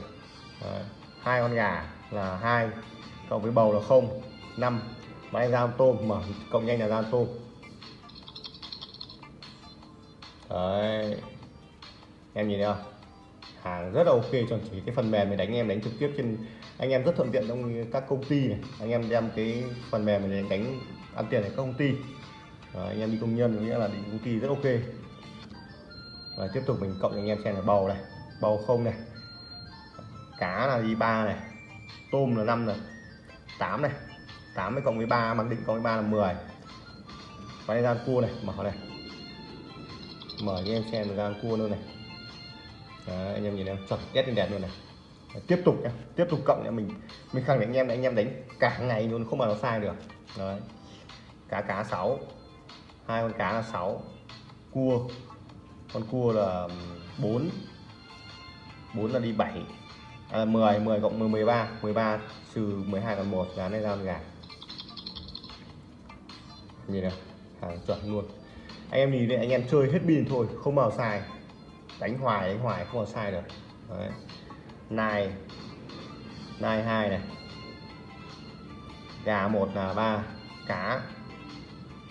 Đấy, hai con gà là hai cộng với bầu là không năm. Ván này ra tôm mở cộng nhanh là ra tôm. Đấy. em nhìn thấy không? Hàng rất là ok cho chỉ cái phần mềm mình đánh em đánh trực tiếp trên anh em rất thuận tiện trong các công ty này. Anh em đem cái phần mềm mình đánh ăn tiền ở các công ty. Đấy, anh em đi công nhân nghĩa là đi công ty rất ok. Và tiếp tục mình cộng cho anh em xem là bầu này bầu không này cá là đi ba này tôm là 5 này 8 này 8 với cộng với 3 mặc định cộng với 3 là 10 và đây ra cua này mở này. Mở cho em xem ra cua luôn này. Đấy, anh em nhìn em chuẩn kết lên đẹp luôn này. Đấy, tiếp tục nhá. Tiếp tục cộng nhá mình mình khẳng định anh em là anh em đánh cả ngày luôn không mà nó sai được. Đấy. cá cá 6 hai con cá là 6 cua. Con cua là 4 4 là đi 7 à, 10 10 cộng 10 13 13 trừ 12 còn 1 giá này ra gà nhìn này hàng chuẩn luôn. Anh em nhìn này anh em chơi hết pin thôi không bao sai đánh hoài đánh hoài không bao sai được. Đấy. nai nai hai này. Gà một là ba cá.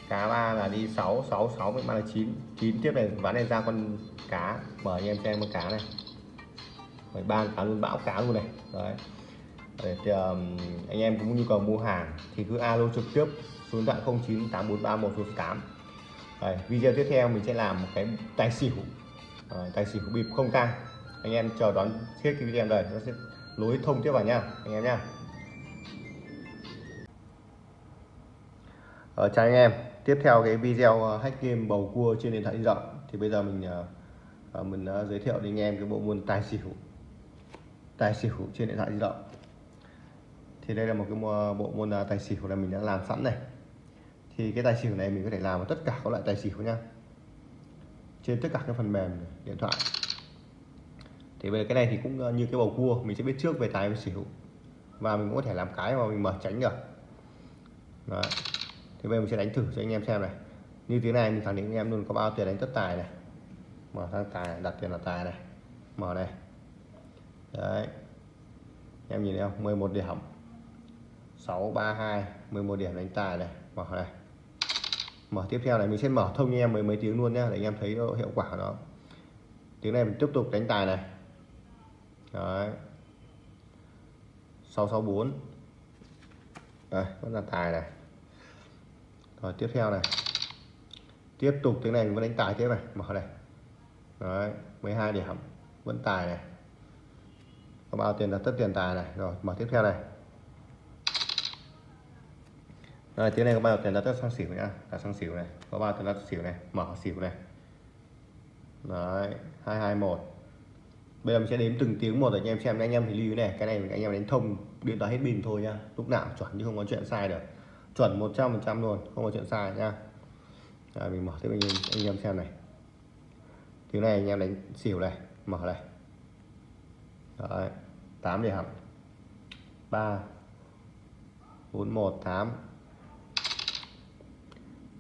Cá ba là đi 6 6 6 với ba là 9 9 tiếp này ván này ra con cá. Mở anh em xem con cá này phải ban cá luôn bão cá luôn này. Đấy. Để thì, um, anh em cũng nhu cầu mua hàng thì cứ alo trực tiếp số điện thoại 09 8431 tám Đấy, video tiếp theo mình sẽ làm một cái tài xỉu. À, tài xỉu bịp không tang. Anh em chờ đón thiết cái video này nó sẽ lối thông tiếp vào nha anh em nha. Ờ, chào anh em. Tiếp theo cái video ờ, hack game bầu cua trên điện thoại di động. Thì bây giờ mình uh, mình uh, giới thiệu đến anh em cái bộ môn tài xỉu tài xỉu trên điện thoại di động. Thì đây là một cái bộ môn à, tài xỉu là mình đã làm sẵn này. Thì cái tài xỉu này mình có thể làm tất cả các loại tài xỉu nha. Trên tất cả các phần mềm điện thoại. Thì về cái này thì cũng ờ, như cái bầu cua, mình sẽ biết trước về tài và xỉu. Và mình cũng có thể làm cái mà mình mở tránh được. Đó. thì bây giờ mình sẽ đánh thử cho anh em xem này. Như thế này, mình khẳng định anh em luôn có bao tiền đánh tất tài này. Mở sang tài, đặt tiền là tài này. Mở này đấy. Em nhìn thấy không? 11 điểm. 632 11 điểm đánh tài này. Mở này. Mở tiếp theo này, mình sẽ mở thông như em mấy mấy tiếng luôn nhá, để anh em thấy hiệu quả của nó. Tiếng này mình tiếp tục đánh tài này. Đấy. 664 đây, vẫn là tài này. Rồi, tiếp theo này. Tiếp tục tiếng này mình vẫn đánh tài tiếp này. Mở này. Đấy 12 điểm. Vẫn tài này có bao tiền là tất tiền tài này. Rồi, mở tiếp theo này. Rồi, tiếng này có bao tiền là tất sang xỉu nhá. Là sang xỉu này. Có bao tiền là xỉu này. Mở xỉu này. Đấy 221 bây giờ mình sẽ đếm từng tiếng một để anh em xem. Anh em thì lưu này, cái này anh em đánh thông điện thoại hết pin thôi nhá. Lúc nào cũng chuẩn chứ không có chuyện sai được. Chuẩn 100% luôn, không có chuyện sai nhá. Rồi, mình mở tiếp anh em anh em xem này. Tiếng này anh em đánh xỉu này. Mở này. Đấy, 8 điểm. 3 4 1 8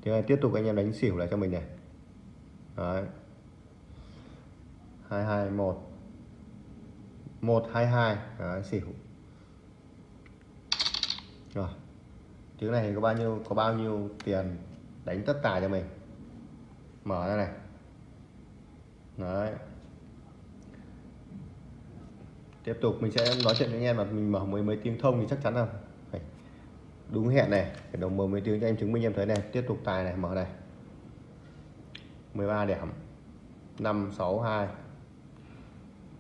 tiếng này tiếp tục anh em đánh xỉu lại cho mình này. Đấy. 2 2 1 1 2 2 Đấy, xỉu. Rồi. Tiếng này có bao nhiêu có bao nhiêu tiền đánh tất tài cho mình? Mở ra này. Đấy tiếp tục, mình sẽ nói chuyện với anh em là mình mở mấy mấy tiếng thông thì chắc chắn là phải đúng hẹn này, phải đồng mở mấy tiếng cho em chứng minh em thấy này. Tiếp tục tài này, mở này. 13 điểm. 562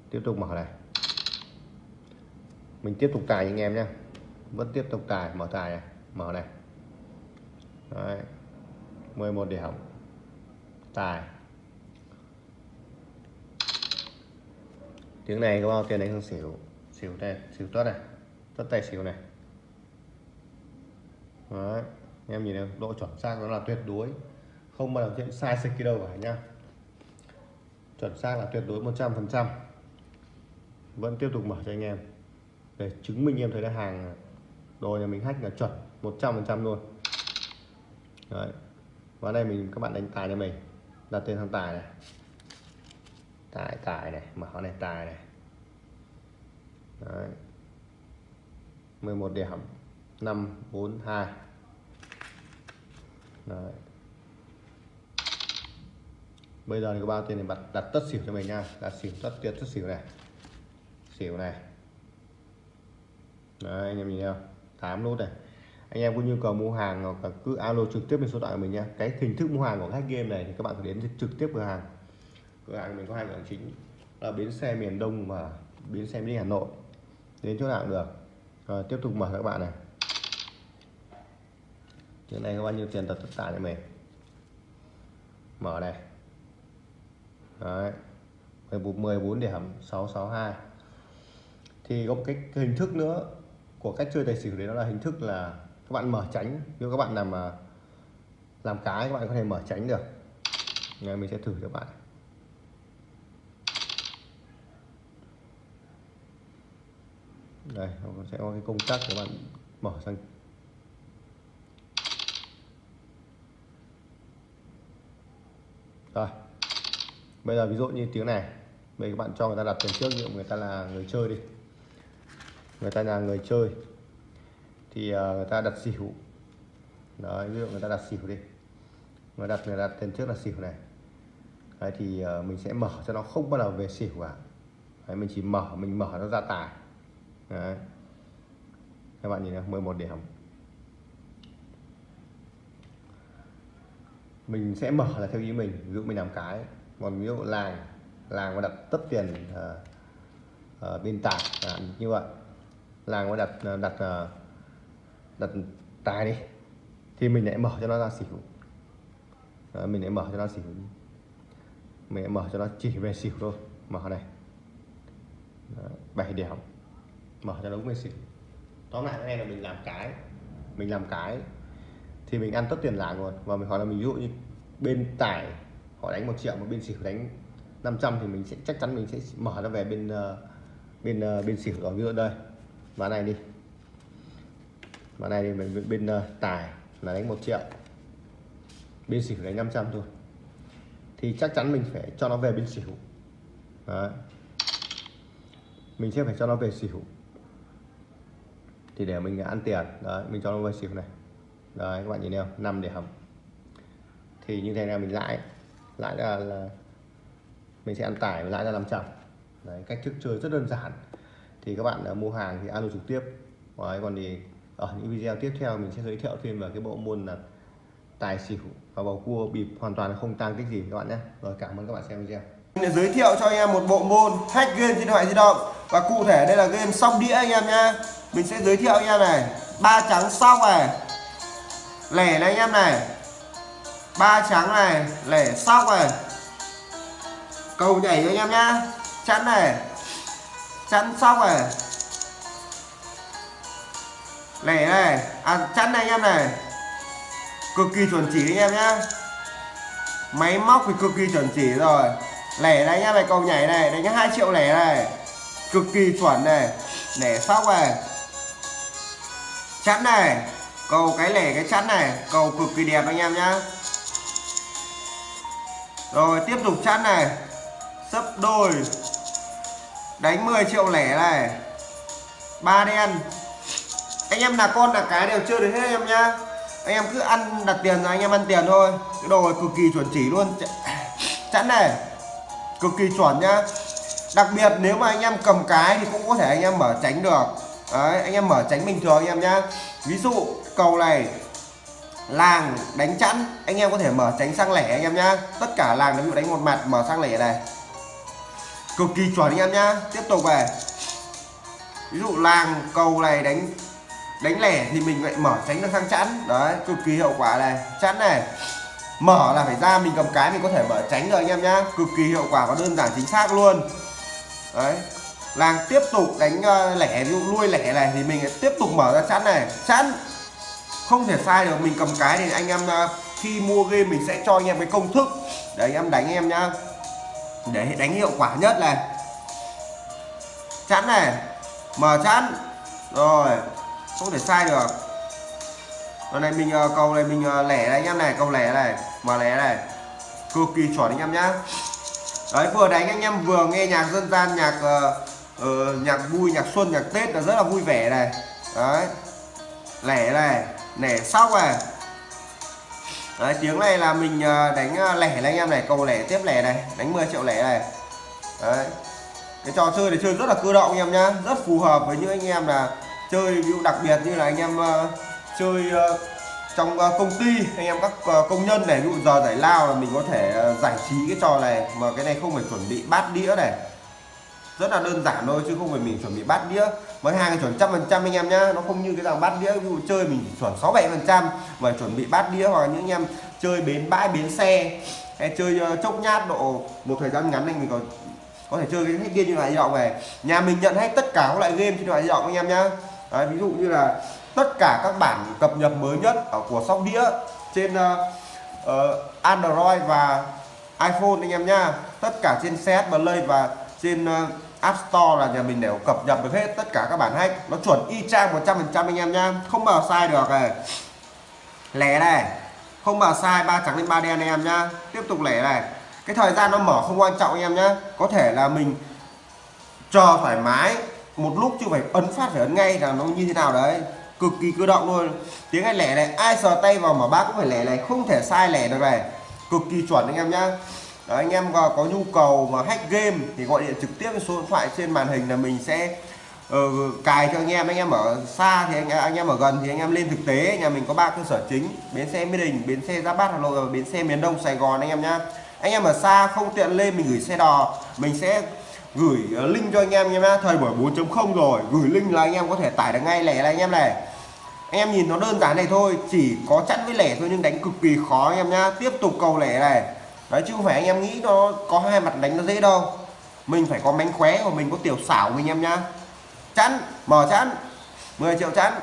tiếp tục mở này. Mình tiếp tục tài anh em nhé vẫn tiếp tục tài, mở tài này, mở này. Đấy. 11 điểm. Tài. Tiếng này có bao tiền đánh không? Xỉu. Xỉu đây, xỉu tuất này. Tất tay xỉu này. Đấy. em nhìn thấy độ chuẩn xác nó là tuyệt đối. Không bao giờ chuyện sai sịch đâu cả nhá. Chuẩn xác là tuyệt đối 100 phần trăm. Vẫn tiếp tục mở cho anh em. Để chứng minh em thấy là hàng đồ nhà mình hack là chuẩn 100 phần trăm luôn. Đấy. và đây mình các bạn đánh tài cho mình. Đặt tên thằng tài này tài tài này mở này tài này. Đấy. 11 điểm. 542 Đấy. bây giờ thì có bao tiền này đặt đặt tất xỉu cho mình nha. Đặt xỉu tất tiền tất xỉu này. Xỉu này. Đấy, anh em nhìn thấy không 8 nút này. Anh em có nhu cầu mua hàng hoặc là cứ alo trực tiếp lên số điện thoại của mình nhé cái hình thức mua hàng của khách game này thì các bạn phải đến trực tiếp cửa hàng cửa hàng mình có hai cửa hàng chính là bến xe miền Đông và bến xe miền Hà Nội. Đến chỗ nào cũng được. Rồi tiếp tục mở các bạn này. Chỗ này có bao nhiêu tiền tật tất cả cho mình mở này đấy. 14 14 điểm 662 thì có một cái, hình thức nữa của cách chơi tài xỉu đấy đó là hình thức là các bạn mở tránh nếu các bạn làm mà làm cái các bạn có thể mở tránh được. Ngày mình sẽ thử cho bạn. Đây nó sẽ có cái công tắc các bạn mở sang. Rồi. Bây giờ ví dụ như tiếng này. Bây giờ các bạn cho người ta đặt tiền trước dụ người ta là người chơi đi. Người ta là người chơi. Thì ờ, người ta đặt xỉu. Đấy ví dụ người ta đặt xỉu đi. Người đặt người đặt tiền trước là xỉu này. Đấy thì ờ, mình sẽ mở cho nó không bao giờ về xỉu cả. Đấy, mình chỉ mở mình mở nó ra tài đấy. các bạn nhìn này 11 điểm. Mình sẽ mở là theo ý mình ví dụ mình làm cái còn ví dụ làng làng mà đặt tất tiền uh, uh, bên tài à, như vậy. Làng mà đặt ờ, đặt ờ, đặt tài đi thì mình lại mở cho nó ra xỉu. Đó, mình lại mở cho nó xỉu mình lại mở cho nó chỉ về xỉu thôi mở này. Đó, 7 điểm mở cho đúng về xỉu. Tóm lại này là mình làm cái mình làm cái thì mình ăn tất tiền lãi luôn. Và mình hỏi là mình ví dụ như bên tải họ đánh một triệu mà bên xỉu đánh 500 thì mình sẽ chắc chắn mình sẽ mở nó về bên uh, bên uh, bên xỉu rồi ví dụ đây ván này đi. Ván này thì mình bên ờ, uh, tài là đánh một triệu bên xỉu đánh 500 thôi. Thì chắc chắn mình phải cho nó về bên xỉu. Đấy. mình sẽ phải cho nó về xỉu thì để mình ăn tiền. Đấy mình cho nó vào xỉu này. Đấy các bạn nhìn thấy không? Năm điểm thì như thế này mình lãi. Lãi là, là mình sẽ ăn tải lãi ra 500 đấy cách thức chơi rất đơn giản. Thì các bạn à, mua hàng thì alo trực tiếp. Đấy, còn thì ở những video tiếp theo mình sẽ giới thiệu thêm về cái bộ môn là tài xỉu và bầu cua bịp hoàn toàn không tăng tích gì các bạn nhé. Rồi cảm ơn các bạn xem video. Mình sẽ giới thiệu cho anh em một bộ môn hack game trên điện thoại di động. Và cụ thể đây là game sóc đĩa anh em nhá. Mình sẽ giới thiệu anh em này. Ba trắng sóc này. Lẻ này anh em này. Ba trắng này. Lẻ sóc này. Cầu nhảy anh em nhá. Chắn này. Chắn sóc này. Lẻ này. À chắn này anh em này. Cực kỳ chuẩn chỉ anh em nhá. Máy móc thì cực kỳ chuẩn chỉ rồi lẻ này nhá em này cầu nhảy này. Đánh hai triệu lẻ này. Cực kỳ chuẩn này. Lẻ sóc này. Chắn này. Cầu cái lẻ cái chắn này. Cầu cực kỳ đẹp anh em nhá. Rồi, tiếp tục chắn này. Sấp đôi. Đánh 10 triệu lẻ này. Ba đen. Anh em là con là cái đều chơi được hết anh em nhá. Anh em cứ ăn đặt tiền rồi, anh em ăn tiền thôi. Cái đồ này cực kỳ chuẩn chỉ luôn. Chắn này cực kỳ chuẩn nhá. Đặc biệt nếu mà anh em cầm cái thì cũng có thể anh em mở tránh được. Đấy, anh em mở tránh bình thường anh em nhá. Ví dụ cầu này, làng đánh chẵn, anh em có thể mở tránh sang lẻ anh em nhá. Tất cả làng ví dụ đánh một mặt, mở sang lẻ này. Cực kỳ chuẩn anh em nhá. Tiếp tục về. Ví dụ làng cầu này đánh đánh lẻ thì mình lại mở tránh được sang chẵn. Đấy, cực kỳ hiệu quả này. Chẵn này mở là phải ra mình cầm cái mình có thể mở tránh rồi anh em nhá. Cực kỳ hiệu quả và đơn giản chính xác luôn. Đấy. Làng tiếp tục đánh uh, lẻ ví dụ nuôi lẻ này thì mình tiếp tục mở ra chắn này. Chắn không thể sai được mình cầm cái thì anh em uh, khi mua game mình sẽ cho anh em cái công thức. Để anh em đánh em nhá. Để đánh hiệu quả nhất này. Chắn này. Mở chắn rồi. Không thể sai được. Ờ, con này mình ờ, cầu này mình lẻ này anh em này, cầu lẻ này, mà lẻ này. Cực kỳ chuẩn anh em nhá. Đấy vừa đánh anh em vừa nghe nhạc dân gian, nhạc uh, uh, nhạc vui, nhạc xuân, nhạc Tết là rất là vui vẻ này. Đấy. Lẻ này, lẻ sóc này. Đấy tiếng này là mình đánh lẻ này anh em này, cầu lẻ tiếp lẻ này, đánh 10 triệu lẻ này. Đấy. Cái trò chơi này chơi rất là cơ động anh em nhá, rất phù hợp với những anh em là chơi ví dụ đặc biệt như là anh em uh, chơi ờ, trong ờ, công ty. Anh em các ờ, công nhân này ví dụ giờ giải lao là mình có thể giải trí cái trò này. Mà cái này không phải chuẩn bị bát đĩa này. Rất là đơn giản thôi chứ không phải mình chuẩn bị bát đĩa. Mấy hàng chuẩn trăm phần trăm anh em nhá. Nó không như cái dòng bát đĩa ví dụ chơi mình chuẩn sáu bảy phần trăm mà chuẩn bị bát đĩa. Hoặc những anh em chơi bến bãi bến xe hay chơi chốc nhát độ một thời gian ngắn anh mình còn có thể chơi cái hết game như loại di động này. Nhà mình nhận hết tất cả các loại game trên loại di động anh em nhá. Đấy, ví dụ như là tất cả các bản cập nhật mới nhất ở của sóc đĩa trên uh, uh, Android và iPhone anh em nhá tất cả trên CS Play và trên uh, App Store là nhà mình đều cập nhật được hết tất cả các bản hack nó chuẩn y chang 100% anh em nhá không bao sai được này. Lẻ này. Không bao sai ba trắng lên ba đen anh em nhá tiếp tục lẻ này. Cái thời gian nó mở không quan trọng anh em nhá. Có thể là mình chờ thoải mái một lúc chứ phải ấn phát phải ấn ngay là nó như thế nào đấy cực kỳ cơ động luôn. Tiếng anh lẻ này ai sờ tay vào mà bác cũng phải lẻ này không thể sai lẻ được này. Cực kỳ chuẩn anh em nhá. Đó, anh em có, có nhu cầu mà hack game thì gọi điện trực tiếp số điện thoại trên màn hình là mình sẽ uh, cài cho anh em. Anh em ở xa thì anh, anh em ở gần thì anh em lên thực tế nhà mình có ba cơ sở chính. Bến xe mỹ đình bến xe giáp bát hà nội và bến xe miền đông sài gòn anh em nhá. Anh em ở xa không tiện lên mình gửi xe đò. Mình sẽ gửi ờ, link cho anh em nhé thời buổi 4.0 rồi gửi link là anh em có thể tải được ngay lẻ là anh em này em nhìn nó đơn giản này thôi chỉ có chẵn với lẻ thôi nhưng đánh cực kỳ khó anh em nhá. Tiếp tục cầu lẻ này. Đấy chứ không phải anh em nghĩ nó có hai mặt đánh nó dễ đâu. Mình phải có mánh khóe của mình có tiểu xảo mình em nhá. Chẵn mở chẵn. 10 triệu chẵn.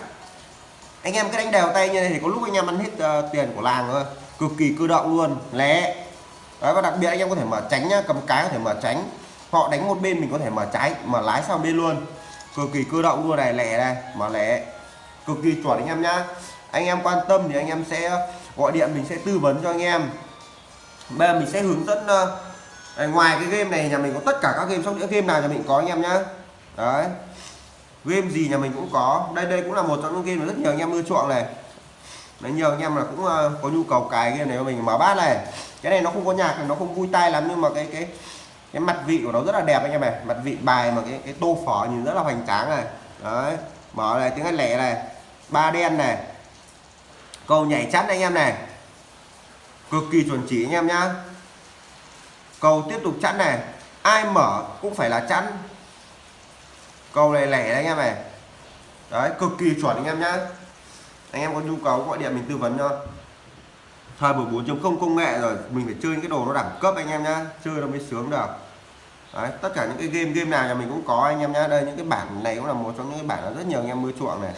Anh em cứ đánh đều tay như này thì có lúc anh em ăn hết uh, tiền của làng thôi. Cực kỳ cơ động luôn lẻ. Đấy và đặc biệt anh em có thể mở tránh nhá cầm cái có thể mở tránh. Họ đánh một bên mình có thể mở trái mở lái sang bên luôn. Cực kỳ cơ động luôn này lẻ này mở lẻ cực kỳ chuẩn anh em nhá. Anh em quan tâm thì anh em sẽ gọi điện mình sẽ tư vấn cho anh em. Bây giờ mình sẽ hướng dẫn uh, ngoài cái game này nhà mình có tất cả các game sóc đĩa game nào nhà mình có anh em nhá. Đấy. Game gì nhà mình cũng có. Đây đây cũng là một trong những game mà rất nhiều anh em ưa chuộng này. Đấy, nhiều anh em là cũng ờ, có nhu cầu cài game này cho mình mở bát này. Cái này nó không có nhạc nó không vui tai lắm nhưng mà cái cái cái mặt vị của nó rất là đẹp anh em này. Mặt vị bài mà cái cái tô phở nhìn rất là hoành tráng này. Đấy mở này tiếng anh lẻ này ba đen này. Cầu nhảy chắn anh em này. Cực kỳ chuẩn chỉ anh em nhá. Cầu tiếp tục chắn này. Ai mở cũng phải là chắn. Cầu này lẻ đấy anh em này. Đấy cực kỳ chuẩn anh em nhá. Anh em có nhu cầu gọi điện mình tư vấn cho. Thời buổi 4.0 công nghệ rồi mình phải chơi những cái đồ nó đẳng cấp anh em nhá. Chơi nó mới sướng được. Đấy, tất cả những cái game game nào nhà mình cũng có anh em nhá. Đây những cái bản này cũng là một trong những cái bản rất nhiều anh em mới chuộng này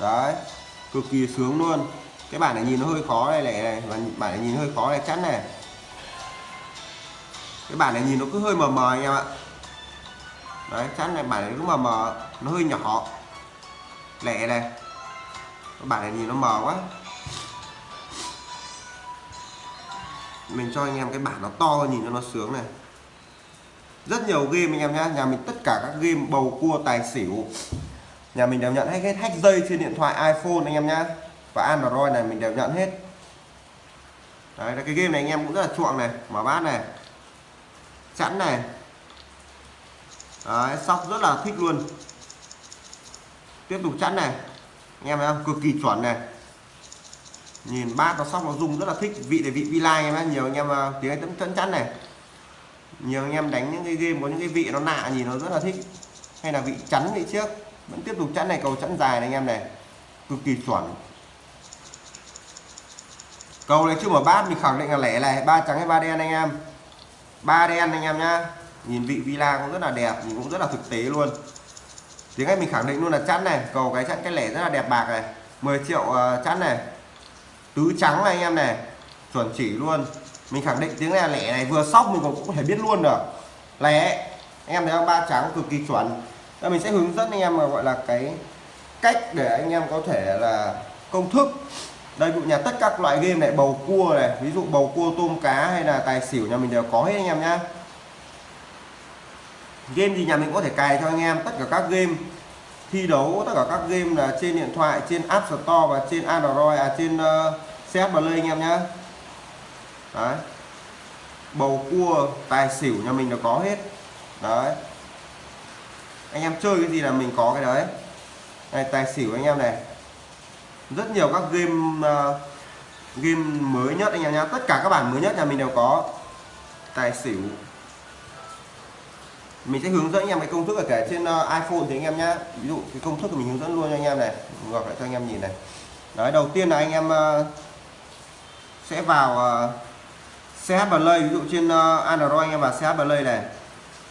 đấy, cực kỳ sướng luôn. Cái bản này nhìn nó hơi khó này này này và bản này nhìn hơi khó này chắn này. Cái bản này nhìn nó cứ hơi mờ mờ anh em ạ. Đấy chắn này, bản này cứ mờ mờ, nó hơi nhỏ. Lẻ này. Cái bản này nhìn nó mờ quá. Mình cho anh em cái bản nó to, nhìn cho nó sướng này. Rất nhiều game anh em nhé nhà mình tất cả các game bầu cua, tài xỉu nhà mình đều nhận hết hết hack dây trên điện thoại iPhone anh em nhé và Android này mình đều nhận hết. Đấy là cái game này anh em cũng rất là chuộng này mở bát này chẵn này. Đấy, sóc rất là thích luôn. Tiếp tục chẵn này. Anh em thấy không? Cực kỳ chuẩn này. Nhìn bát nó sóc nó rung rất là thích. Vị để vị vi lai em nhiều anh em à, tiếng Anh chẵn chắn này. Nhiều anh em đánh những cái game có những cái vị nó lạ nhìn nó rất là thích. Hay là vị chắn vị trước vẫn tiếp tục chẵn này cầu chẵn dài này anh em này. Cực kỳ chuẩn. Cầu này chưa mở bát mình khẳng định là lẻ này ba trắng hay ba đen anh em. Ba đen anh em nhá. Nhìn vị villa cũng rất là đẹp nhìn cũng rất là thực tế luôn. Tiếng Anh mình khẳng định luôn là chắn này cầu cái chắn cái lẻ rất là đẹp bạc này. 10 triệu ờ, uh, chắn này. Tứ trắng này anh em này chuẩn chỉ luôn. Mình khẳng định tiếng này là lẻ này vừa sóc mình cũng có thể biết luôn được. Lẻ. Anh em thấy không? Ba trắng cực kỳ chuẩn. Và mình sẽ hướng dẫn anh em mà gọi là cái cách để anh em có thể là công thức. Đây cụ nhà tất các loại game này bầu cua này ví dụ bầu cua tôm cá hay là tài xỉu nhà mình đều có hết anh em nhá. Game gì nhà mình có thể cài cho anh em tất cả các game thi đấu tất cả các game là trên điện thoại trên App Store và trên Android à trên uh, Play anh em nhá. Đấy. Bầu cua tài xỉu nhà mình đều có hết. Đấy anh em chơi cái gì là mình có cái đấy. Này tài xỉu anh em này. Rất nhiều các game uh, game mới nhất anh em nhá. Tất cả các bản mới nhất nhà mình đều có tài xỉu. Mình sẽ hướng dẫn anh em cái công thức ở cả trên uh, iPhone thì anh em nhá. Ví dụ cái công thức của mình hướng dẫn luôn cho anh em này. Ngược lại cho anh em nhìn này. Đấy đầu tiên là anh em uh, sẽ vào uh, CH Play. Ví dụ trên uh, Android anh em vào CH Play này.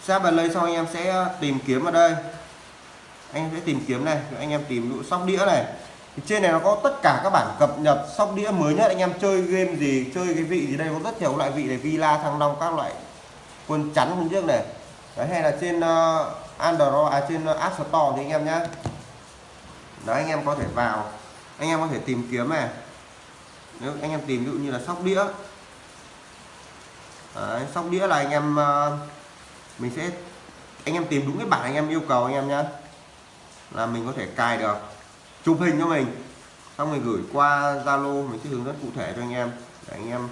CH lên xong anh em sẽ ờ, tìm kiếm ở đây. Anh sẽ tìm kiếm này anh em tìm dụ sóc đĩa này. Thì trên này nó có tất cả các bản cập nhật sóc đĩa mới nhất. Anh em chơi game gì chơi cái vị gì đây có rất nhiều loại vị này Villa Thăng Long các loại quân chắn hôm trước này. Đấy hay là trên ờ, uh, Android à, trên ờ, App Store thì anh em nhé đấy anh em có thể vào. Anh em có thể tìm kiếm này. Nếu anh em tìm ví dụ như là sóc đĩa. Đấy, sóc đĩa là anh em uh, mình sẽ anh em tìm đúng cái bản anh em yêu cầu anh em nhé là mình có thể cài được chụp hình cho mình. Xong rồi gửi qua Zalo mình sẽ hướng dẫn cụ thể cho anh em để anh em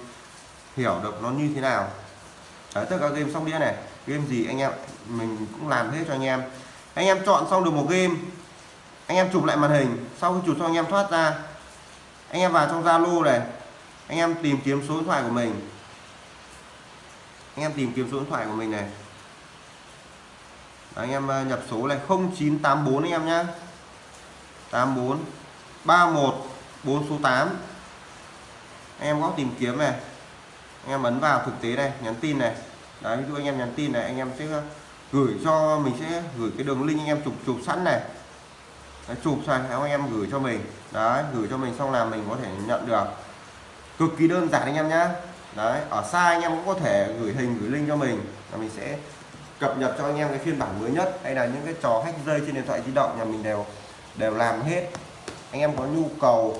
hiểu được nó như thế nào. Đấy, tất cả game xong đĩa này. Game gì anh em mình cũng làm hết cho anh em. Anh em chọn xong được một game anh em chụp lại màn hình. Sau khi chụp xong anh em thoát ra. Anh em vào trong Zalo này. Anh em tìm kiếm số điện thoại của mình. Anh em tìm kiếm số điện thoại của mình này anh em à, nhập số này 0984 anh em nhá. 84 31 4 số 8 anh em có tìm kiếm này. Anh em ấn vào thực tế này nhắn tin này. Đấy ví dụ anh em nhắn tin này anh em sẽ à, gửi cho mình sẽ gửi cái đường link anh em chụp chụp sẵn này. Đấy, chụp xong anh em gửi cho mình. Đấy gửi cho mình xong là mình có thể nhận được. Cực kỳ đơn giản anh em nhá. Đấy ở xa anh em cũng có thể gửi hình gửi link cho mình. Là mình sẽ cập nhật cho anh em cái phiên bản mới nhất. Hay là những cái trò hack dây trên điện thoại di động, nhà mình đều đều làm hết. Anh em có nhu cầu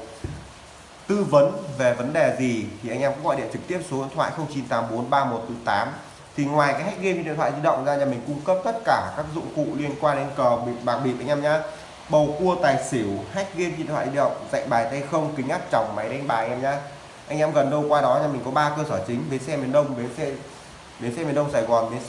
tư vấn về vấn đề gì thì anh em cũng gọi điện trực tiếp số điện thoại 0984 3148 thì ngoài cái hack game trên điện thoại di động ra, nhà mình cung cấp tất cả các dụng cụ liên quan đến cờ bịp, bạc bịp anh em nhá. Bầu cua tài xỉu, hack game trên điện thoại di động, dạy bài tay không, kính áp tròng, máy đánh bài em nhá. Anh em gần đâu qua đó, nhà mình có ba cơ sở chính. Bến xe miền đông, bến xe bến xe miền đông, sài gòn, bến xe